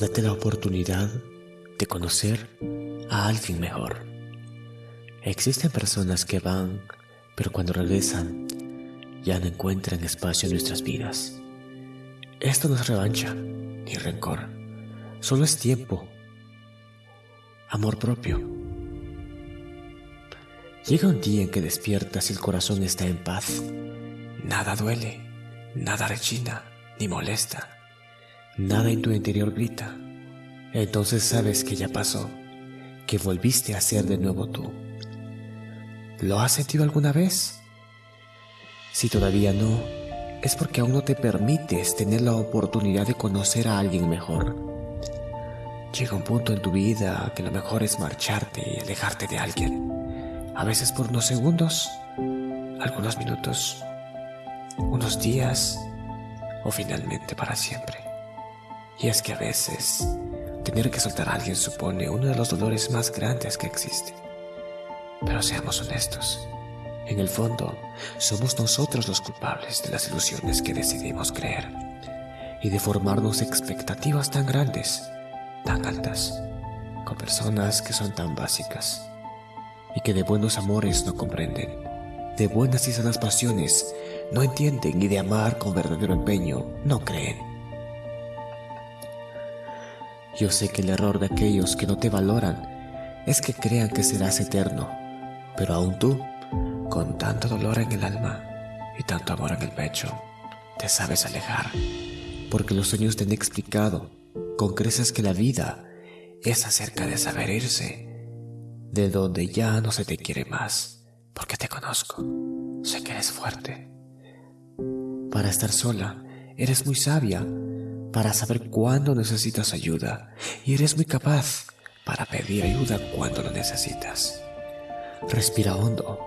Date la oportunidad de conocer a alguien mejor. Existen personas que van, pero cuando regresan ya no encuentran espacio en nuestras vidas. Esto no es revancha ni rencor, solo es tiempo, amor propio. Llega un día en que despiertas y el corazón está en paz. Nada duele, nada rechina ni molesta. Nada en tu interior grita. Entonces sabes que ya pasó, que volviste a ser de nuevo tú. ¿Lo has sentido alguna vez? Si todavía no, es porque aún no te permites tener la oportunidad de conocer a alguien mejor. Llega un punto en tu vida que lo mejor es marcharte y alejarte de alguien. A veces por unos segundos, algunos minutos, unos días o finalmente para siempre. Y es que a veces tener que soltar a alguien supone uno de los dolores más grandes que existe. Pero seamos honestos, en el fondo somos nosotros los culpables de las ilusiones que decidimos creer y de formarnos expectativas tan grandes, tan altas, con personas que son tan básicas y que de buenos amores no comprenden, de buenas y sanas pasiones no entienden y de amar con verdadero empeño no creen. Yo sé que el error de aquellos que no te valoran es que crean que serás eterno, pero aún tú, con tanto dolor en el alma y tanto amor en el pecho, te sabes alejar, porque los sueños te han explicado con creces que la vida es acerca de saber irse, de donde ya no se te quiere más, porque te conozco, sé que eres fuerte para estar sola. Eres muy sabia para saber cuándo necesitas ayuda y eres muy capaz para pedir ayuda cuando lo necesitas. Respira hondo,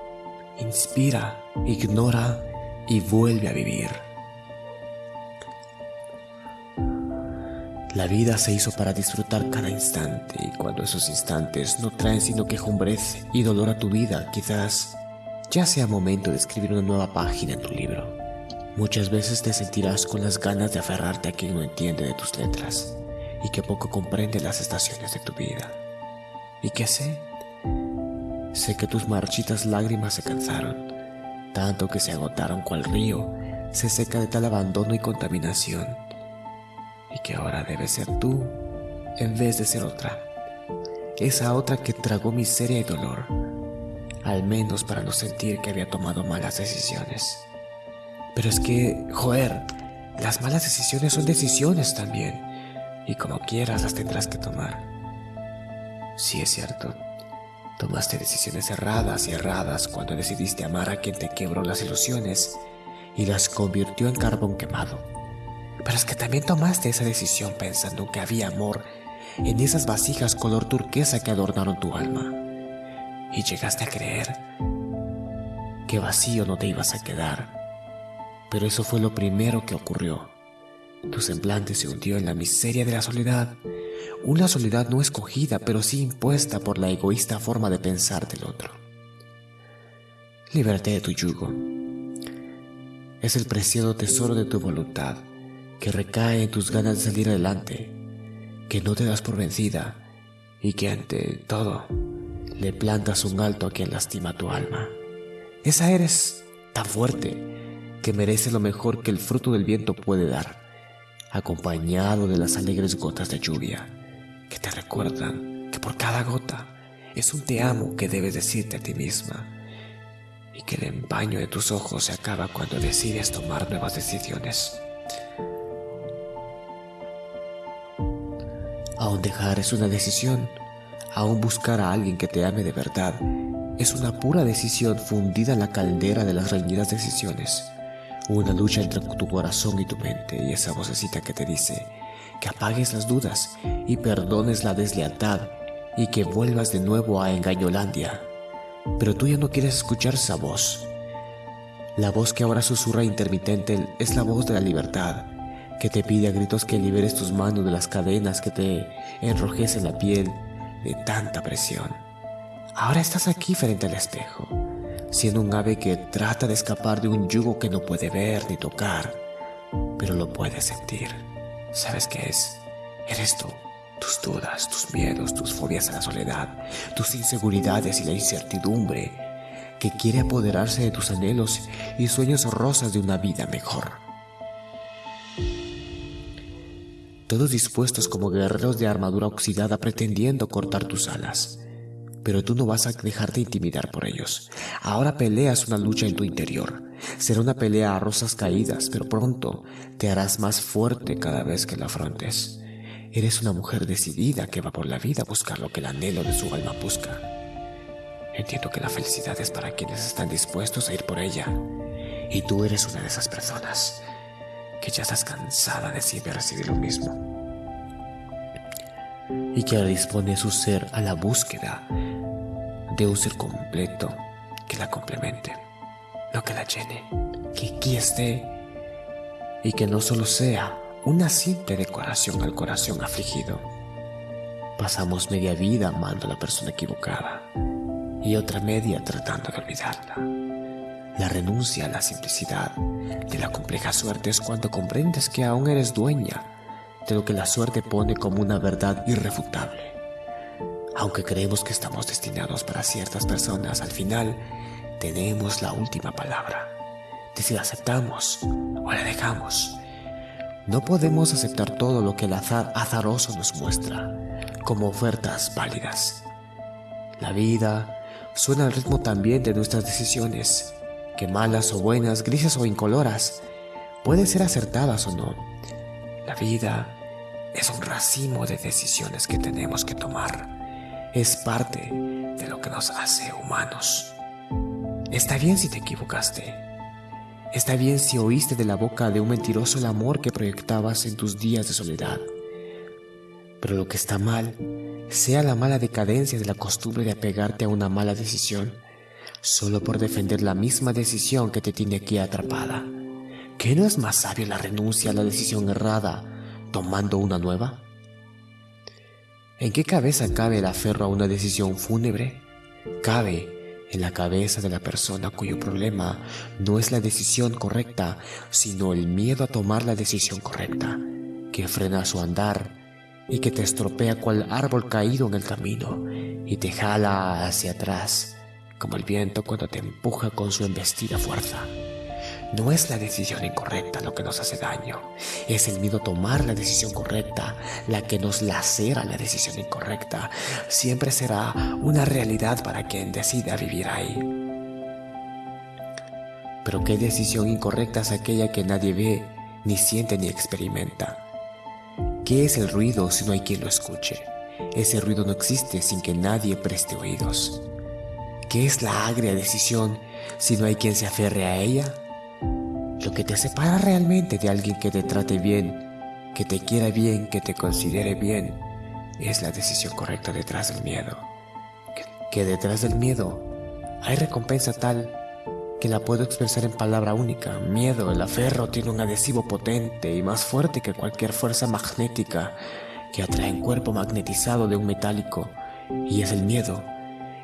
inspira, ignora y vuelve a vivir. La vida se hizo para disfrutar cada instante y cuando esos instantes no traen sino quejumbrez y dolor a tu vida, quizás ya sea momento de escribir una nueva página en tu libro. Muchas veces te sentirás con las ganas de aferrarte a quien no entiende de tus letras y que poco comprende las estaciones de tu vida. ¿Y qué sé? Sé que tus marchitas lágrimas se cansaron, tanto que se agotaron cual río se seca de tal abandono y contaminación, y que ahora debes ser tú en vez de ser otra, esa otra que tragó miseria y dolor, al menos para no sentir que había tomado malas decisiones. Pero es que, joder, las malas decisiones son decisiones también. Y como quieras las tendrás que tomar. Sí es cierto. Tomaste decisiones erradas y erradas cuando decidiste amar a quien te quebró las ilusiones y las convirtió en carbón quemado. Pero es que también tomaste esa decisión pensando que había amor en esas vasijas color turquesa que adornaron tu alma. Y llegaste a creer que vacío no te ibas a quedar pero eso fue lo primero que ocurrió. Tu semblante se hundió en la miseria de la soledad, una soledad no escogida, pero sí impuesta por la egoísta forma de pensar del otro. Libérate de tu yugo. Es el preciado tesoro de tu voluntad, que recae en tus ganas de salir adelante, que no te das por vencida y que ante todo le plantas un alto a quien lastima tu alma. Esa eres tan fuerte que merece lo mejor que el fruto del viento puede dar, acompañado de las alegres gotas de lluvia, que te recuerdan que por cada gota es un te amo que debes decirte a ti misma, y que el empaño de tus ojos se acaba cuando decides tomar nuevas decisiones. Aún dejar es una decisión, aún buscar a alguien que te ame de verdad es una pura decisión fundida en la caldera de las reñidas decisiones. Una lucha entre tu corazón y tu mente y esa vocecita que te dice que apagues las dudas y perdones la deslealtad y que vuelvas de nuevo a Engañolandia. Pero tú ya no quieres escuchar esa voz. La voz que ahora susurra intermitente es la voz de la libertad, que te pide a gritos que liberes tus manos de las cadenas que te enrojecen la piel de tanta presión. Ahora estás aquí frente al espejo siendo un ave que trata de escapar de un yugo que no puede ver ni tocar, pero lo puede sentir. ¿Sabes qué es? Eres tú. tus dudas, tus miedos, tus fobias a la soledad, tus inseguridades y la incertidumbre que quiere apoderarse de tus anhelos y sueños rosas de una vida mejor. Todos dispuestos como guerreros de armadura oxidada pretendiendo cortar tus alas. Pero tú no vas a dejarte intimidar por ellos. Ahora peleas una lucha en tu interior. Será una pelea a rosas caídas, pero pronto te harás más fuerte cada vez que la afrontes. Eres una mujer decidida que va por la vida a buscar lo que el anhelo de su alma busca. Entiendo que la felicidad es para quienes están dispuestos a ir por ella. Y tú eres una de esas personas que ya estás cansada de siempre recibir lo mismo. Y que dispone su ser a la búsqueda de ser completo que la complemente, lo que la llene, que aquí esté y que no solo sea una simple decoración al corazón afligido. Pasamos media vida amando a la persona equivocada y otra media tratando de olvidarla. La renuncia a la simplicidad de la compleja suerte es cuando comprendes que aún eres dueña de lo que la suerte pone como una verdad irrefutable. Aunque creemos que estamos destinados para ciertas personas, al final tenemos la última palabra si la aceptamos o la dejamos. No podemos aceptar todo lo que el azar azaroso nos muestra como ofertas válidas. La vida suena al ritmo también de nuestras decisiones, que malas o buenas, grises o incoloras, pueden ser acertadas o no. La vida es un racimo de decisiones que tenemos que tomar. Es parte de lo que nos hace humanos. Está bien si te equivocaste. Está bien si oíste de la boca de un mentiroso el amor que proyectabas en tus días de soledad. Pero lo que está mal, sea la mala decadencia de la costumbre de apegarte a una mala decisión, solo por defender la misma decisión que te tiene aquí atrapada. ¿Qué no es más sabio la renuncia a la decisión errada tomando una nueva? ¿En qué cabeza cabe el aferro a una decisión fúnebre? Cabe en la cabeza de la persona cuyo problema no es la decisión correcta, sino el miedo a tomar la decisión correcta, que frena su andar y que te estropea cual árbol caído en el camino y te jala hacia atrás, como el viento cuando te empuja con su embestida fuerza. No es la decisión incorrecta lo que nos hace daño, es el miedo a tomar la decisión correcta la que nos lacera la decisión incorrecta. Siempre será una realidad para quien decida vivir ahí. Pero qué decisión incorrecta es aquella que nadie ve, ni siente, ni experimenta. ¿Qué es el ruido si no hay quien lo escuche? Ese ruido no existe sin que nadie preste oídos. ¿Qué es la agria decisión si no hay quien se aferre a ella? Lo que te separa realmente de alguien que te trate bien, que te quiera bien, que te considere bien, es la decisión correcta detrás del miedo. Que, detrás del miedo hay recompensa tal que la puedo expresar en palabra única. Miedo, el aferro tiene un adhesivo potente y más fuerte que cualquier fuerza magnética que atrae un cuerpo magnetizado de un metálico. Y es el miedo.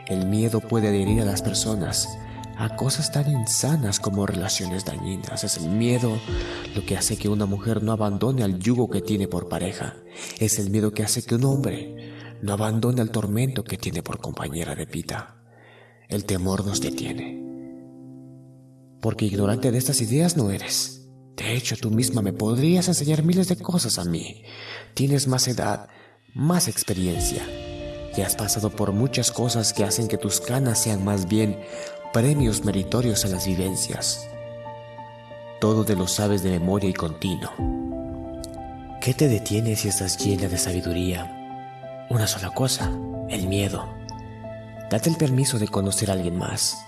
El miedo puede adherir a las personas a cosas tan insanas como relaciones dañinas. Es el miedo lo que hace que una mujer no abandone al yugo que tiene por pareja. Es el miedo que hace que un hombre no abandone al tormento que tiene por compañera de vida. El temor nos detiene. Porque ignorante de estas ideas no eres. De hecho, tú misma me podrías enseñar miles de cosas a mí. Tienes más edad, más experiencia. Y has pasado por muchas cosas que hacen que tus canas sean más bien premios meritorios a las vivencias. Todo te lo sabes de memoria y continuo. ¿Qué te detiene si estás llena de sabiduría? Una sola cosa, el miedo. Date el permiso de conocer a alguien más.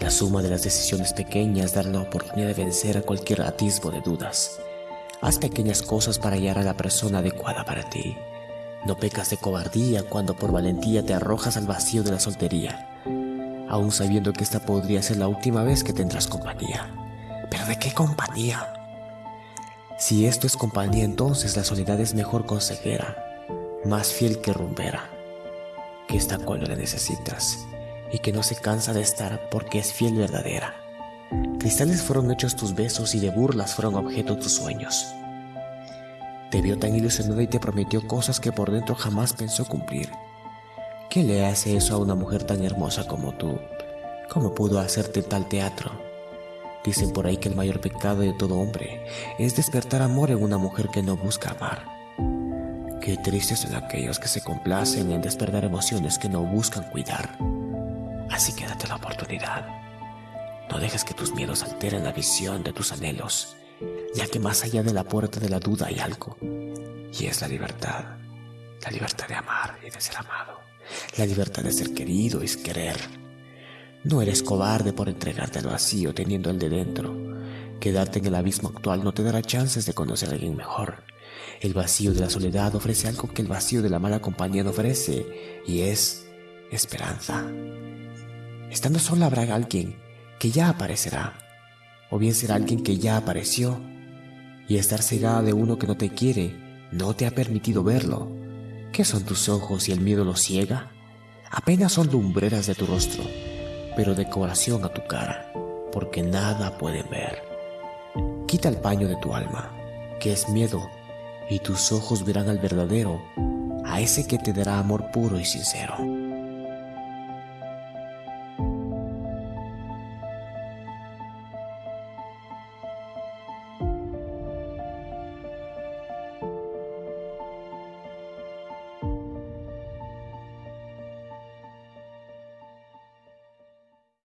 La suma de las decisiones pequeñas dará la oportunidad de vencer a cualquier atisbo de dudas. Haz pequeñas cosas para hallar a la persona adecuada para ti. No pecas de cobardía cuando por valentía te arrojas al vacío de la soltería aún sabiendo que esta podría ser la última vez que tendrás compañía. ¿Pero de qué compañía? Si esto es compañía, entonces la soledad es mejor consejera, más fiel que rumbera, que está cuando la necesitas y que no se cansa de estar porque es fiel verdadera. Cristales fueron hechos tus besos y de burlas fueron objeto tus sueños. Te vio tan ilusionada y te prometió cosas que por dentro jamás pensó cumplir. ¿Qué le hace eso a una mujer tan hermosa como tú? ¿Cómo pudo hacerte tal teatro? Dicen por ahí que el mayor pecado de todo hombre es despertar amor en una mujer que no busca amar. Qué tristes son aquellos que se complacen en despertar emociones que no buscan cuidar. Así que date la oportunidad. No dejes que tus miedos alteren la visión de tus anhelos, ya que más allá de la puerta de la duda hay algo, y es la libertad. La libertad de amar y de ser amado. La libertad de ser querido y querer. No eres cobarde por entregarte al vacío teniendo el de dentro. Quedarte en el abismo actual no te dará chances de conocer a alguien mejor. El vacío de la soledad ofrece algo que el vacío de la mala compañía no ofrece, y es esperanza. Estando sola habrá alguien que ya aparecerá, o bien será alguien que ya apareció, y estar cegada de uno que no te quiere no te ha permitido verlo. ¿Qué son tus ojos y el miedo los ciega? Apenas son lumbreras de tu rostro, pero decoración a tu cara, porque nada pueden ver. Quita el paño de tu alma, que es miedo, y tus ojos verán al verdadero, a ese que te dará amor puro y sincero.